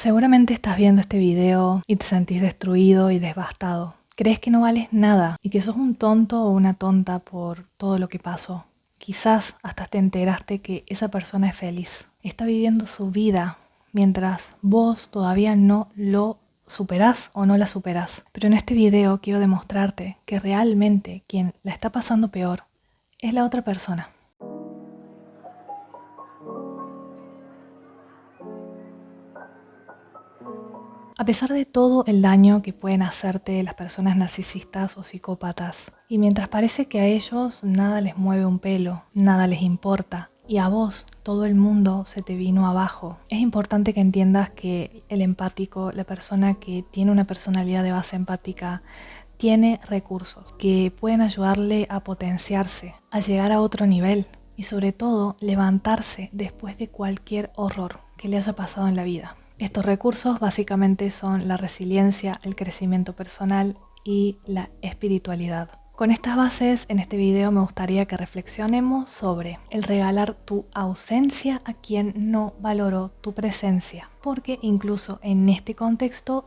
Seguramente estás viendo este video y te sentís destruido y devastado. Crees que no vales nada y que sos un tonto o una tonta por todo lo que pasó. Quizás hasta te enteraste que esa persona es feliz. Está viviendo su vida mientras vos todavía no lo superás o no la superás. Pero en este video quiero demostrarte que realmente quien la está pasando peor es la otra persona. A pesar de todo el daño que pueden hacerte las personas narcisistas o psicópatas, y mientras parece que a ellos nada les mueve un pelo, nada les importa, y a vos todo el mundo se te vino abajo, es importante que entiendas que el empático, la persona que tiene una personalidad de base empática, tiene recursos que pueden ayudarle a potenciarse, a llegar a otro nivel y sobre todo levantarse después de cualquier horror que le haya pasado en la vida. Estos recursos básicamente son la resiliencia, el crecimiento personal y la espiritualidad. Con estas bases, en este video me gustaría que reflexionemos sobre el regalar tu ausencia a quien no valoró tu presencia. Porque incluso en este contexto,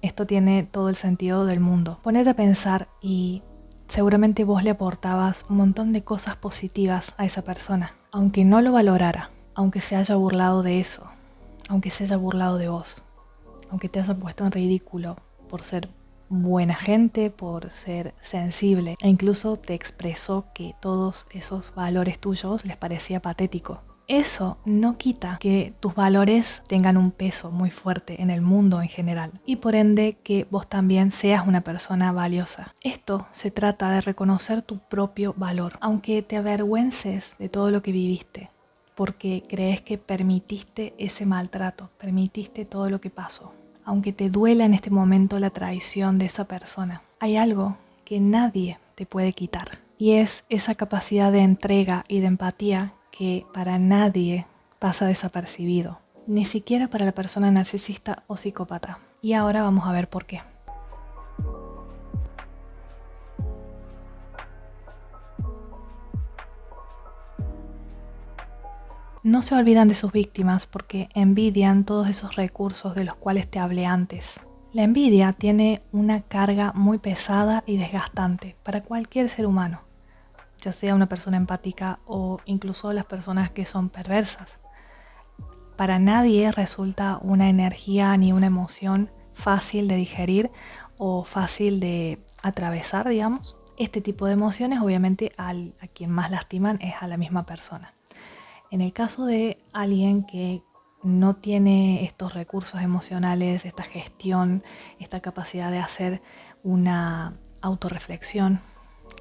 esto tiene todo el sentido del mundo. Ponete a pensar y seguramente vos le aportabas un montón de cosas positivas a esa persona. Aunque no lo valorara, aunque se haya burlado de eso, aunque se haya burlado de vos, aunque te haya puesto en ridículo por ser buena gente, por ser sensible e incluso te expresó que todos esos valores tuyos les parecía patético. Eso no quita que tus valores tengan un peso muy fuerte en el mundo en general y por ende que vos también seas una persona valiosa. Esto se trata de reconocer tu propio valor, aunque te avergüences de todo lo que viviste, porque crees que permitiste ese maltrato, permitiste todo lo que pasó. Aunque te duela en este momento la traición de esa persona, hay algo que nadie te puede quitar y es esa capacidad de entrega y de empatía que para nadie pasa desapercibido, ni siquiera para la persona narcisista o psicópata. Y ahora vamos a ver por qué. No se olvidan de sus víctimas porque envidian todos esos recursos de los cuales te hablé antes. La envidia tiene una carga muy pesada y desgastante para cualquier ser humano, ya sea una persona empática o incluso las personas que son perversas. Para nadie resulta una energía ni una emoción fácil de digerir o fácil de atravesar, digamos. Este tipo de emociones obviamente a quien más lastiman es a la misma persona. En el caso de alguien que no tiene estos recursos emocionales, esta gestión, esta capacidad de hacer una autorreflexión,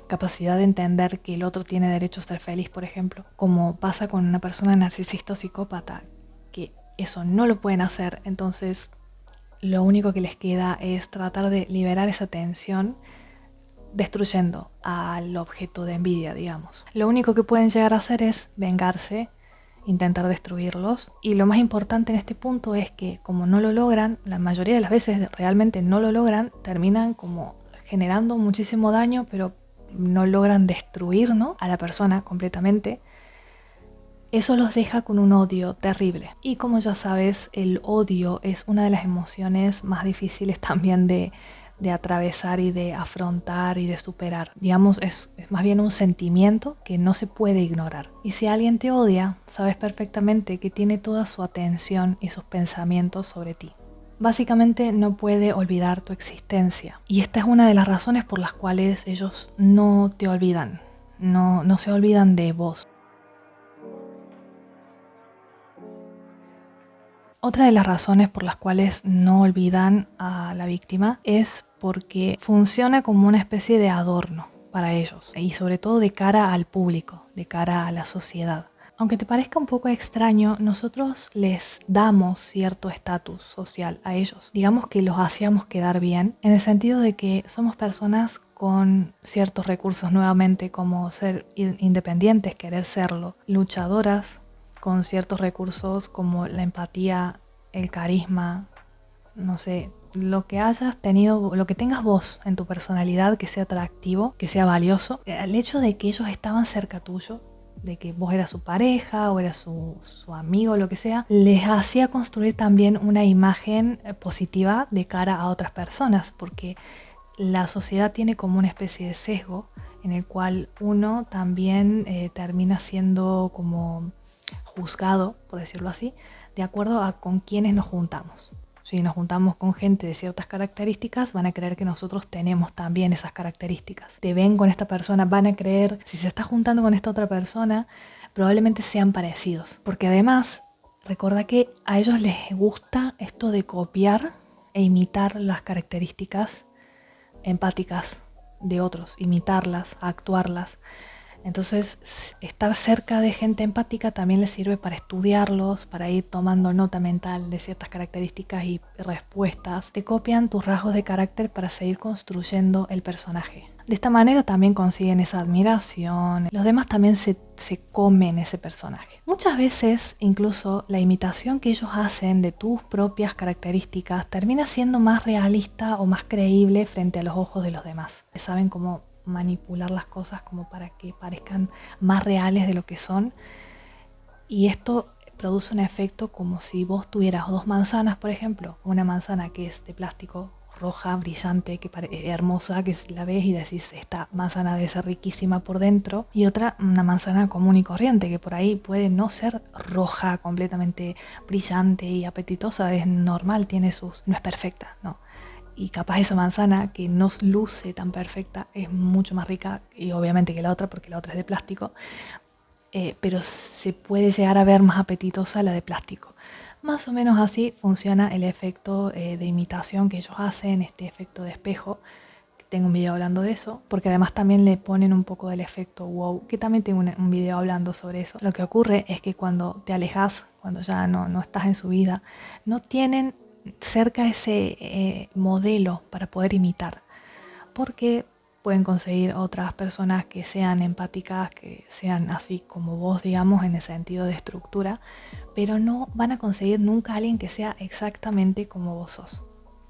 capacidad de entender que el otro tiene derecho a ser feliz, por ejemplo, como pasa con una persona narcisista o psicópata, que eso no lo pueden hacer, entonces lo único que les queda es tratar de liberar esa tensión destruyendo al objeto de envidia, digamos. Lo único que pueden llegar a hacer es vengarse intentar destruirlos. Y lo más importante en este punto es que como no lo logran, la mayoría de las veces realmente no lo logran, terminan como generando muchísimo daño, pero no logran destruir a la persona completamente. Eso los deja con un odio terrible. Y como ya sabes, el odio es una de las emociones más difíciles también de, de atravesar y de afrontar y de superar. Digamos, es, más bien un sentimiento que no se puede ignorar. Y si alguien te odia, sabes perfectamente que tiene toda su atención y sus pensamientos sobre ti. Básicamente no puede olvidar tu existencia. Y esta es una de las razones por las cuales ellos no te olvidan, no, no se olvidan de vos. Otra de las razones por las cuales no olvidan a la víctima es porque funciona como una especie de adorno para ellos y sobre todo de cara al público, de cara a la sociedad. Aunque te parezca un poco extraño, nosotros les damos cierto estatus social a ellos. Digamos que los hacíamos quedar bien, en el sentido de que somos personas con ciertos recursos nuevamente, como ser independientes, querer serlo, luchadoras, con ciertos recursos como la empatía, el carisma, no sé, lo que hayas tenido, lo que tengas vos en tu personalidad que sea atractivo, que sea valioso, el hecho de que ellos estaban cerca tuyo de que vos eras su pareja o eras su, su amigo, lo que sea, les hacía construir también una imagen eh, positiva de cara a otras personas, porque la sociedad tiene como una especie de sesgo en el cual uno también eh, termina siendo como juzgado, por decirlo así, de acuerdo a con quienes nos juntamos. Si nos juntamos con gente de ciertas características, van a creer que nosotros tenemos también esas características. Te ven con esta persona, van a creer, si se está juntando con esta otra persona, probablemente sean parecidos. Porque además, recuerda que a ellos les gusta esto de copiar e imitar las características empáticas de otros, imitarlas, actuarlas. Entonces, estar cerca de gente empática también les sirve para estudiarlos, para ir tomando nota mental de ciertas características y respuestas. Te copian tus rasgos de carácter para seguir construyendo el personaje. De esta manera también consiguen esa admiración. Los demás también se, se, comen ese personaje. Muchas veces incluso la imitación que ellos hacen de tus propias características termina siendo más realista o más creíble frente a los ojos de los demás. Saben cómo manipular las cosas como para que parezcan más reales de lo que son. Y esto produce un efecto como si vos tuvieras dos manzanas, por ejemplo, una manzana que es de plástico roja, brillante, que parece hermosa, que la ves y decís, esta manzana debe ser riquísima por dentro, y otra, una manzana común y corriente, que por ahí puede no ser roja, completamente brillante y apetitosa, es normal, tiene sus, no es perfecta, no, y capaz esa manzana que no luce tan perfecta es mucho más rica y obviamente que la otra porque la otra es de plástico, eh, pero se puede llegar a ver más apetitosa la de plástico. Más o menos así funciona el efecto eh, de imitación que ellos hacen, este efecto de espejo. Tengo un video hablando de eso, porque además también le ponen un poco del efecto wow, que también tengo un, un video hablando sobre eso. Lo que ocurre es que cuando te alejas, cuando ya no, no estás en su vida, no tienen cerca ese eh, modelo para poder imitar, porque pueden conseguir otras personas que sean empáticas, que sean así como vos, digamos, en el sentido de estructura, pero no van a conseguir nunca alguien que sea exactamente como vos sos.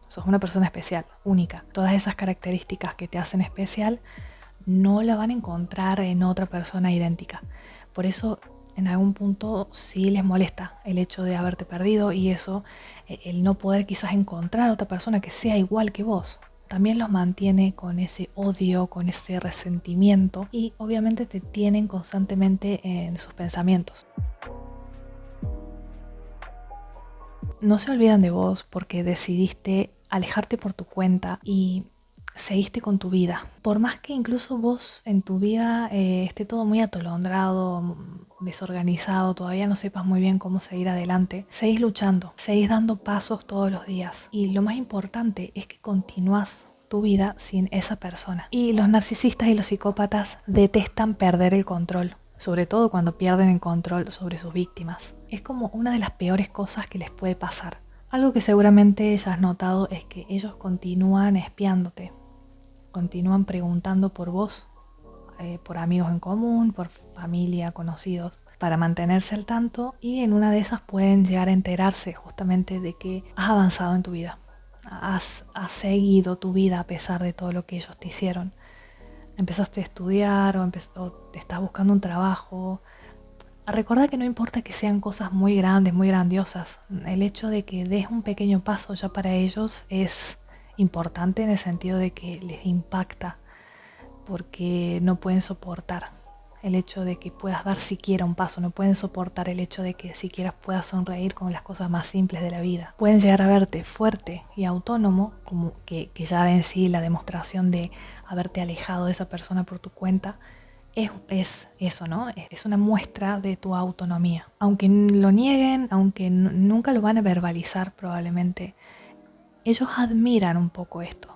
Sos una persona especial, única. Todas esas características que te hacen especial no la van a encontrar en otra persona idéntica. Por eso en algún punto sí les molesta el hecho de haberte perdido y eso, eh, el no poder quizás encontrar otra persona que sea igual que vos, también los mantiene con ese odio, con ese resentimiento y obviamente te tienen constantemente en sus pensamientos. No se olvidan de vos porque decidiste alejarte por tu cuenta y seguiste con tu vida. Por más que incluso vos en tu vida eh, esté todo muy atolondrado, desorganizado, todavía no sepas muy bien cómo seguir adelante, seguís luchando, seguís dando pasos todos los días. Y lo más importante es que continúas tu vida sin esa persona. Y los narcisistas y los psicópatas detestan perder el control, sobre todo cuando pierden el control sobre sus víctimas. Es como una de las peores cosas que les puede pasar. Algo que seguramente ya has notado es que ellos continúan espiándote, continúan preguntando por vos, eh, por amigos en común, por familia, conocidos, para mantenerse al tanto y en una de esas pueden llegar a enterarse justamente de que has avanzado en tu vida, has, seguido tu vida a pesar de todo lo que ellos te hicieron. Empezaste a estudiar o, o te estás buscando un trabajo, Recuerda que no importa que sean cosas muy grandes, muy grandiosas, el hecho de que des un pequeño paso ya para ellos es importante en el sentido de que les impacta porque no pueden soportar el hecho de que puedas dar siquiera un paso, no pueden soportar el hecho de que siquiera puedas sonreír con las cosas más simples de la vida. Pueden llegar a verte fuerte y autónomo, como que, ya en sí la demostración de haberte alejado de esa persona por tu cuenta es, es, eso, ¿no? Es una muestra de tu autonomía. Aunque lo nieguen, aunque nunca lo van a verbalizar probablemente, ellos admiran un poco esto.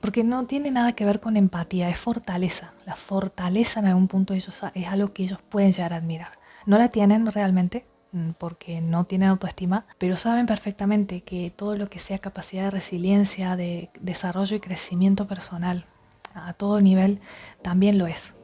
Porque no tiene nada que ver con empatía, es fortaleza. La fortaleza en algún punto ellos es algo que ellos pueden llegar a admirar. No la tienen realmente mm, porque no tienen autoestima, pero saben perfectamente que todo lo que sea capacidad de resiliencia, de desarrollo y crecimiento personal a todo nivel, también lo es.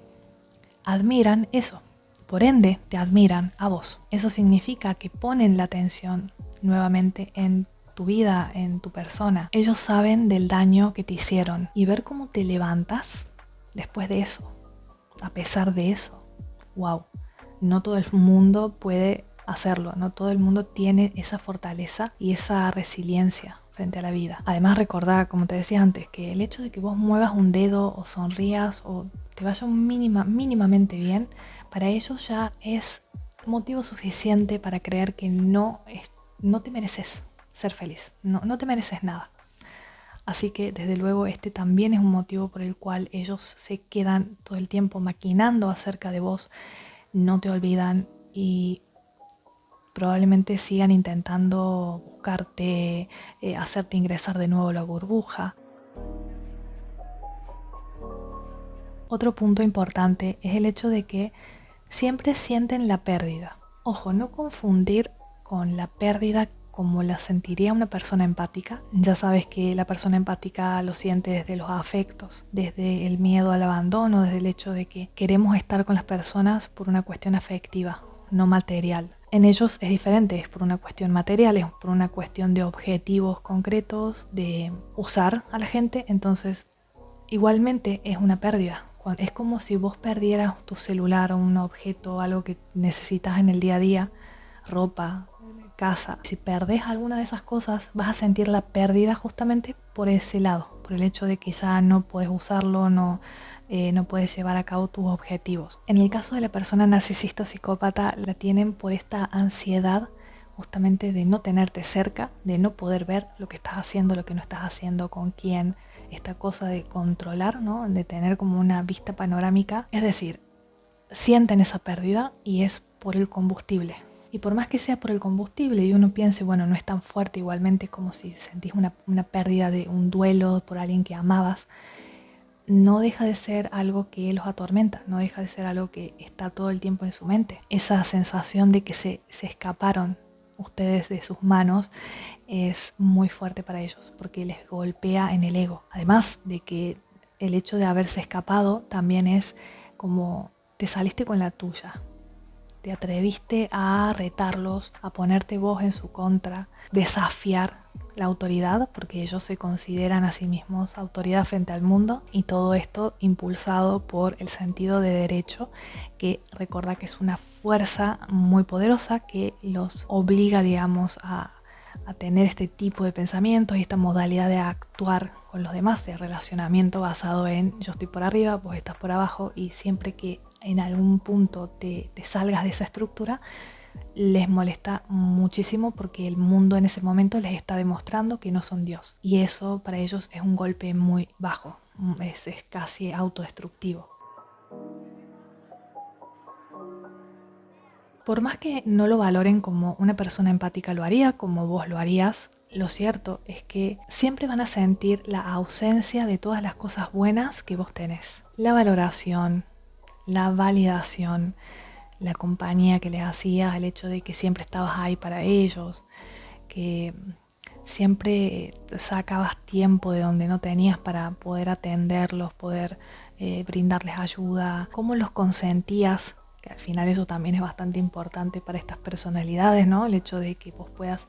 Admiran eso. Por ende, te admiran a vos. Eso significa que ponen la atención nuevamente en tu vida, en tu persona. Ellos saben del daño que te hicieron y ver cómo te levantas después de eso, a pesar de eso. Wow. no todo el mundo puede hacerlo, no todo el mundo tiene esa fortaleza y esa resiliencia frente a la vida. Además recordar, como te decía antes, que el hecho de que vos muevas un dedo o sonrías o te vaya mínima, mínimamente bien, para ellos ya es motivo suficiente para creer que no, no te mereces ser feliz, no, no te mereces nada. Así que desde luego este también es un motivo por el cual ellos se quedan todo el tiempo maquinando acerca de vos, no te olvidan y probablemente sigan intentando buscarte, eh, hacerte ingresar de nuevo la burbuja. Otro punto importante es el hecho de que siempre sienten la pérdida. Ojo, no confundir con la pérdida como la sentiría una persona empática. Ya sabes que la persona empática lo siente desde los afectos, desde el miedo al abandono, desde el hecho de que queremos estar con las personas por una cuestión afectiva, no material. En ellos es diferente, es por una cuestión material, es por una cuestión de objetivos concretos, de usar a la gente, entonces igualmente es una pérdida. Es como si vos perdieras tu celular o un objeto, algo que necesitas en el día a día, ropa, casa. Si perdes alguna de esas cosas, vas a sentir la pérdida justamente por ese lado, por el hecho de que ya no puedes usarlo, no, eh, no puedes llevar a cabo tus objetivos. En el caso de la persona narcisista o psicópata, la tienen por esta ansiedad justamente de no tenerte cerca, de no poder ver lo que estás haciendo, lo que no estás haciendo, con quién, esta cosa de controlar, ¿no? de tener como una vista panorámica. Es decir, sienten esa pérdida y es por el combustible. Y por más que sea por el combustible y uno piense, bueno, no es tan fuerte igualmente como si sentís una, una pérdida de un duelo por alguien que amabas, no deja de ser algo que los atormenta, no deja de ser algo que está todo el tiempo en su mente. Esa sensación de que se, se escaparon ustedes de sus manos es muy fuerte para ellos porque les golpea en el ego. Además de que el hecho de haberse escapado también es como te saliste con la tuya, te atreviste a retarlos, a ponerte vos en su contra, desafiar la autoridad, porque ellos se consideran a sí mismos autoridad frente al mundo, y todo esto impulsado por el sentido de derecho, que recuerda que es una fuerza muy poderosa que los obliga, digamos, a, tener este tipo de pensamientos y esta modalidad de actuar con los demás, de relacionamiento basado en yo estoy por arriba, vos estás por abajo, y siempre que en algún punto te, salgas de esa estructura, les molesta muchísimo porque el mundo en ese momento les está demostrando que no son Dios. Y eso para ellos es un golpe muy bajo, es, es casi autodestructivo. Por más que no lo valoren como una persona empática lo haría, como vos lo harías, lo cierto es que siempre van a sentir la ausencia de todas las cosas buenas que vos tenés. La valoración, la validación, la compañía que les hacías, el hecho de que siempre estabas ahí para ellos, que siempre sacabas tiempo de donde no tenías para poder atenderlos, poder eh, brindarles ayuda, cómo los consentías, que al final eso también es bastante importante para estas personalidades, ¿no? El hecho de que vos puedas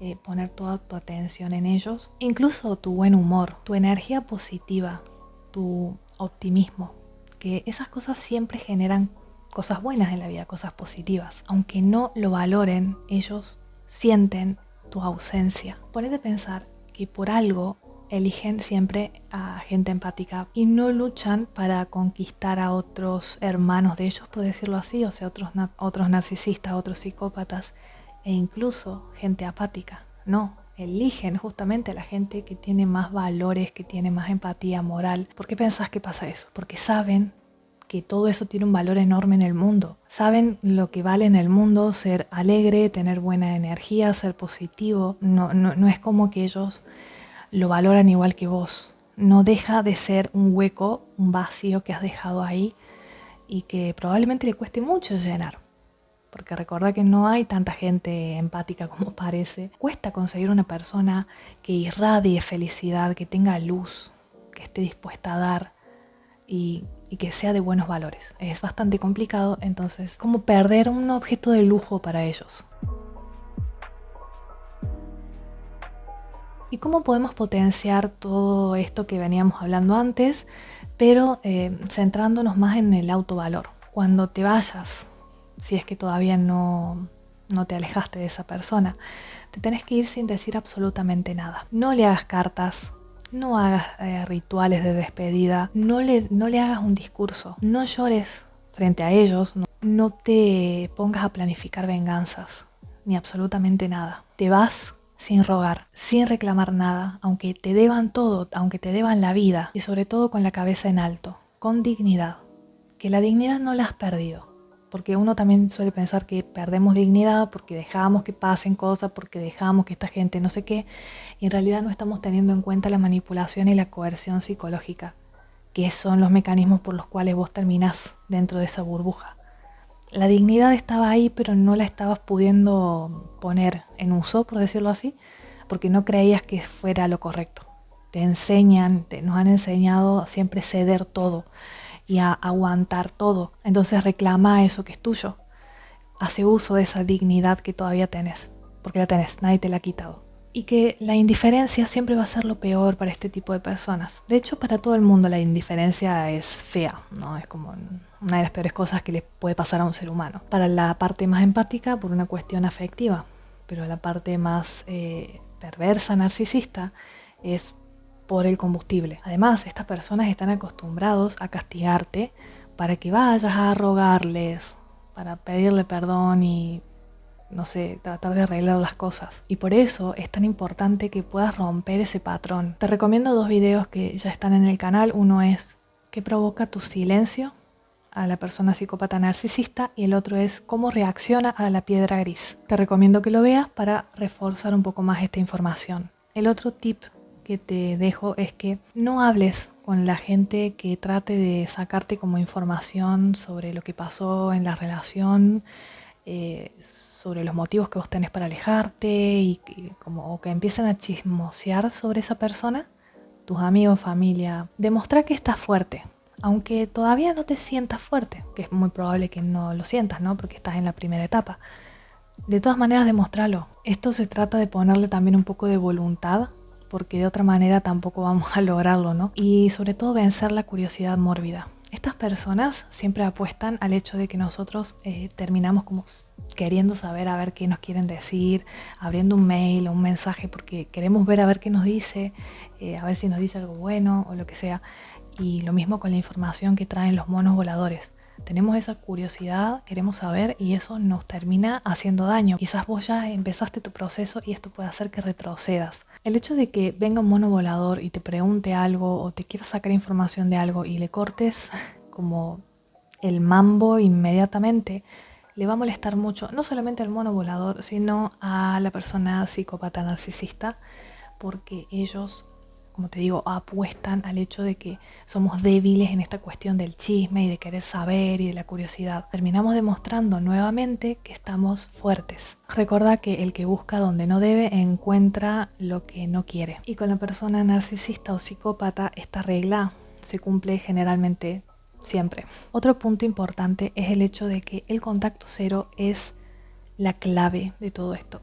eh, poner toda tu atención en ellos, incluso tu buen humor, tu energía positiva, tu optimismo, que esas cosas siempre generan cosas buenas en la vida, cosas positivas. Aunque no lo valoren, ellos sienten tu ausencia. Ponete a pensar que por algo eligen siempre a gente empática y no luchan para conquistar a otros hermanos de ellos, por decirlo así, o sea, otros, otros narcisistas, otros psicópatas e incluso gente apática. No, eligen justamente a la gente que tiene más valores, que tiene más empatía moral. ¿Por qué pensás que pasa eso? Porque saben que todo eso tiene un valor enorme en el mundo. Saben lo que vale en el mundo ser alegre, tener buena energía, ser positivo. No, no, no es como que ellos lo valoran igual que vos. No deja de ser un hueco, un vacío que has dejado ahí y que probablemente le cueste mucho llenar porque recuerda que no hay tanta gente empática como parece. Cuesta conseguir una persona que irradie felicidad, que tenga luz, que esté dispuesta a dar y, que sea de buenos valores. Es bastante complicado, entonces, como perder un objeto de lujo para ellos. ¿Y cómo podemos potenciar todo esto que veníamos hablando antes, pero eh, centrándonos más en el autovalor? Cuando te vayas si es que todavía no, no te alejaste de esa persona. Te tenés que ir sin decir absolutamente nada. No le hagas cartas, no hagas eh, rituales de despedida, no le, no le hagas un discurso, no llores frente a ellos, no te pongas a planificar venganzas, ni absolutamente nada. Te vas sin rogar, sin reclamar nada, aunque te deban todo, aunque te deban la vida, y sobre todo con la cabeza en alto, con dignidad, que la dignidad no la has perdido porque uno también suele pensar que perdemos dignidad porque dejamos que pasen cosas, porque dejamos que esta gente no sé qué, y en realidad no estamos teniendo en cuenta la manipulación y la coerción psicológica, que son los mecanismos por los cuales vos terminás dentro de esa burbuja. La dignidad estaba ahí, pero no la estabas pudiendo poner en uso, por decirlo así, porque no creías que fuera lo correcto. Te enseñan, te, nos han enseñado siempre ceder todo y a aguantar todo. Entonces reclama eso que es tuyo. Hace uso de esa dignidad que todavía tenés, porque la tenés, nadie te la ha quitado. Y que la indiferencia siempre va a ser lo peor para este tipo de personas. De hecho, para todo el mundo la indiferencia es fea, ¿no? Es como una de las peores cosas que le puede pasar a un ser humano. Para la parte más empática, por una cuestión afectiva, pero la parte más eh, perversa, narcisista, es por el combustible. Además, estas personas están acostumbrados a castigarte para que vayas a rogarles, para pedirle perdón y, no sé, tratar de arreglar las cosas. Y por eso es tan importante que puedas romper ese patrón. Te recomiendo dos videos que ya están en el canal. Uno es ¿Qué provoca tu silencio? a la persona psicópata narcisista y el otro es cómo reacciona a la piedra gris. Te recomiendo que lo veas para reforzar un poco más esta información. El otro tip que te dejo es que no hables con la gente que trate de sacarte como información sobre lo que pasó en la relación, eh, sobre los motivos que vos tenés para alejarte y, como o que empiecen a chismosear sobre esa persona, tus amigos, familia. Demostrar que estás fuerte, aunque todavía no te sientas fuerte, que es muy probable que no lo sientas, ¿no? Porque estás en la primera etapa. De todas maneras, demostrarlo. Esto se trata de ponerle también un poco de voluntad porque de otra manera tampoco vamos a lograrlo, ¿no? Y sobre todo vencer la curiosidad mórbida. Estas personas siempre apuestan al hecho de que nosotros eh, terminamos como queriendo saber a ver qué nos quieren decir, abriendo un mail o un mensaje porque queremos ver a ver qué nos dice, eh, a ver si nos dice algo bueno o lo que sea. Y lo mismo con la información que traen los monos voladores. Tenemos esa curiosidad, queremos saber y eso nos termina haciendo daño. Quizás vos ya empezaste tu proceso y esto puede hacer que retrocedas. El hecho de que venga un mono volador y te pregunte algo o te quiera sacar información de algo y le cortes como el mambo inmediatamente, le va a molestar mucho, no solamente al mono volador, sino a la persona psicópata narcisista, porque ellos como te digo, apuestan al hecho de que somos débiles en esta cuestión del chisme y de querer saber y de la curiosidad. Terminamos demostrando nuevamente que estamos fuertes. Recuerda que el que busca donde no debe encuentra lo que no quiere. Y con la persona narcisista o psicópata, esta regla se cumple generalmente siempre. Otro punto importante es el hecho de que el contacto cero es la clave de todo esto.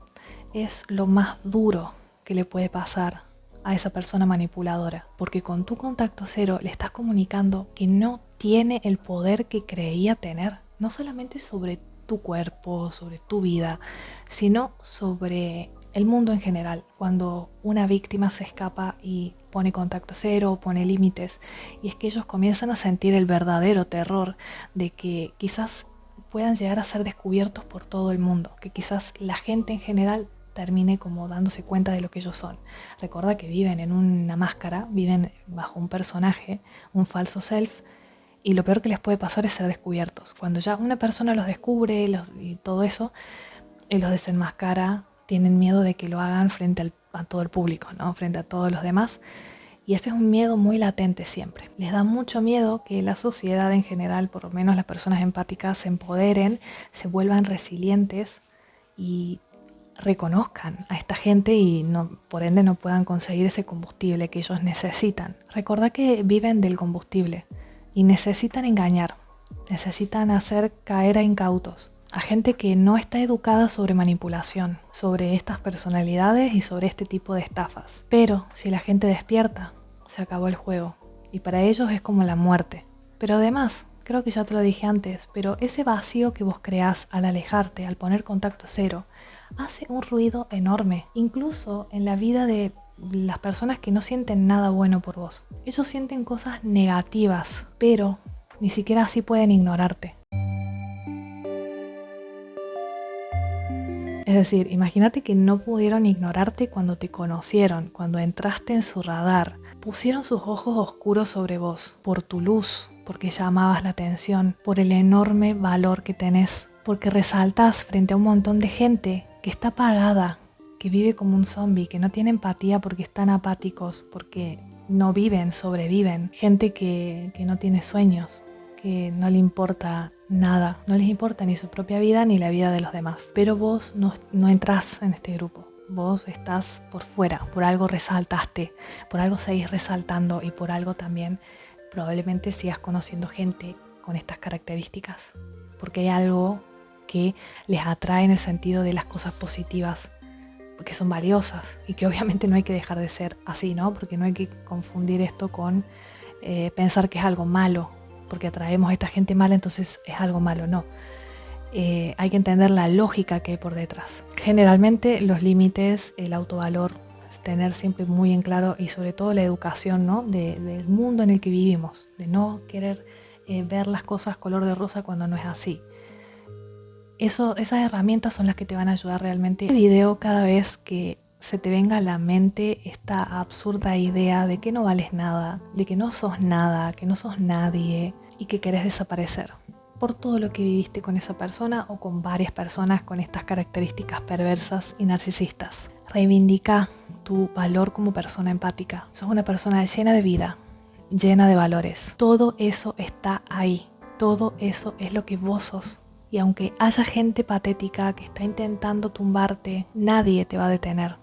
Es lo más duro que le puede pasar a esa persona manipuladora, porque con tu contacto cero le estás comunicando que no tiene el poder que creía tener, no solamente sobre tu cuerpo, sobre tu vida, sino sobre el mundo en general. Cuando una víctima se escapa y pone contacto cero, pone límites, y es que ellos comienzan a sentir el verdadero terror de que quizás puedan llegar a ser descubiertos por todo el mundo, que quizás la gente en general termine como dándose cuenta de lo que ellos son. Recuerda que viven en una máscara, viven bajo un personaje, un falso self, y lo peor que les puede pasar es ser descubiertos. Cuando ya una persona los descubre y todo eso, y los desenmascara, tienen miedo de que lo hagan frente a todo el público, ¿no? frente a todos los demás. Y ese es un miedo muy latente siempre. Les da mucho miedo que la sociedad en general, por lo menos las personas empáticas, se empoderen, se vuelvan resilientes y reconozcan a esta gente y por ende no puedan conseguir ese combustible que ellos necesitan. Recuerda que viven del combustible y necesitan engañar, necesitan hacer caer a incautos, a gente que no está educada sobre manipulación, sobre estas personalidades y sobre este tipo de estafas. Pero si la gente despierta, se acabó el juego y para ellos es como la muerte. Pero además, creo que ya te lo dije antes, pero ese vacío que vos creás al alejarte, al poner contacto cero, hace un ruido enorme, incluso en la vida de las personas que no sienten nada bueno por vos. Ellos sienten cosas negativas, pero ni siquiera así pueden ignorarte. Es decir, imagínate que no pudieron ignorarte cuando te conocieron, cuando entraste en su radar. Pusieron sus ojos oscuros sobre vos, por tu luz, porque llamabas la atención, por el enorme valor que tenés, porque resaltas frente a un montón de gente que está apagada, que vive como un zombie, que no tiene empatía porque están apáticos, porque no viven, sobreviven. Gente que, que no tiene sueños, que no le importa nada, no les importa ni su propia vida ni la vida de los demás. Pero vos no, no entras en este grupo. Vos estás por fuera, por algo resaltaste, por algo seguís resaltando y por algo también probablemente sigas conociendo gente con estas características. Porque hay algo que les atrae en el sentido de las cosas positivas, que son valiosas y que obviamente no hay que dejar de ser así, ¿no? Porque no hay que confundir esto con eh, pensar que es algo malo porque atraemos a esta gente mala, entonces es algo malo, no. Eh, hay que entender la lógica que hay por detrás. Generalmente los límites, el autovalor, tener siempre muy en claro y sobre todo la educación ¿no? del mundo en el que vivimos, de no querer eh, ver las cosas color de rosa cuando no es así. Esas herramientas son las que te van a ayudar realmente. El video cada vez que se te venga a la mente esta absurda idea de que no vales nada, de que no sos nada, que no sos nadie y que querés desaparecer por todo lo que viviste con esa persona o con varias personas con estas características perversas y narcisistas. Reivindica tu valor como persona empática. Sos una persona llena de vida, llena de valores. Todo eso está ahí. Todo eso es lo que vos sos. Y aunque haya gente patética que está intentando tumbarte, nadie te va a detener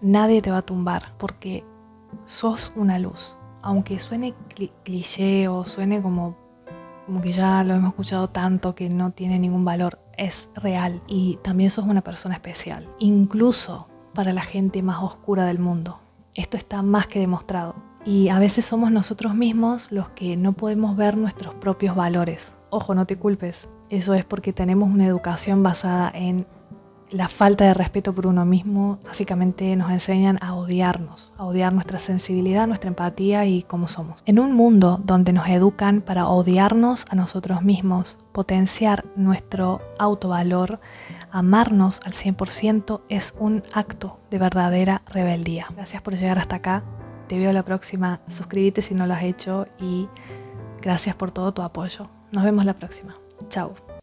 nadie te va a tumbar porque sos una luz. Aunque suene cliché o suene como, como que ya lo hemos escuchado tanto que no tiene ningún valor, es real y también sos una persona especial, incluso para la gente más oscura del mundo. Esto está más que demostrado. Y a veces somos nosotros mismos los que no podemos ver nuestros propios valores. Ojo, no te culpes. Eso es porque tenemos una educación basada en la falta de respeto por uno mismo básicamente nos enseñan a odiarnos, a odiar nuestra sensibilidad, nuestra empatía y cómo somos. En un mundo donde nos educan para odiarnos a nosotros mismos, potenciar nuestro autovalor, amarnos al 100% es un acto de verdadera rebeldía. Gracias por llegar hasta acá. Te veo la próxima. Suscríbete si no lo has hecho y gracias por todo tu apoyo. Nos vemos la próxima. 就